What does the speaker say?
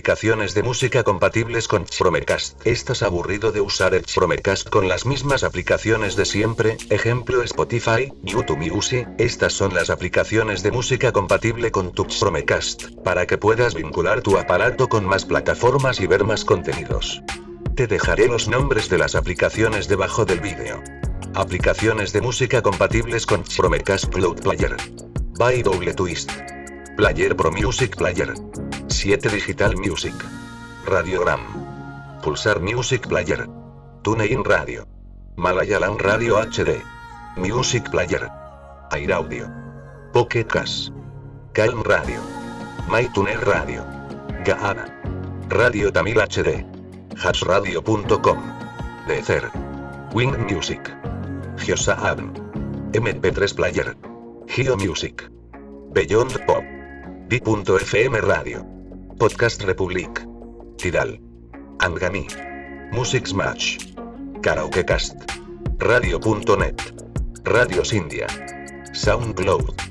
Aplicaciones de música compatibles con Chromecast. ¿Estás aburrido de usar el Chromecast con las mismas aplicaciones de siempre? Ejemplo Spotify, YouTube Music. Estas son las aplicaciones de música compatible con tu Chromecast, para que puedas vincular tu aparato con más plataformas y ver más contenidos. Te dejaré los nombres de las aplicaciones debajo del vídeo. Aplicaciones de música compatibles con Chromecast Cloud Player. By Double Twist. Player Pro Music Player. 7 Digital Music. Radiogram. Pulsar Music Player. TuneIn Radio. Malayalam Radio HD. Music Player. Air Audio. Pocket. Calm Radio. MyTuner Radio. Gaana. Radio Tamil HD. Hashradio.com. Deezer. Wing Music. Geosaab. MP3 Player. Geo Music. Beyond Pop. D.FM Radio. Podcast Republic. Tidal. Angami. Music Smash. Karaokecast. Radio.net. Radios India. SoundCloud.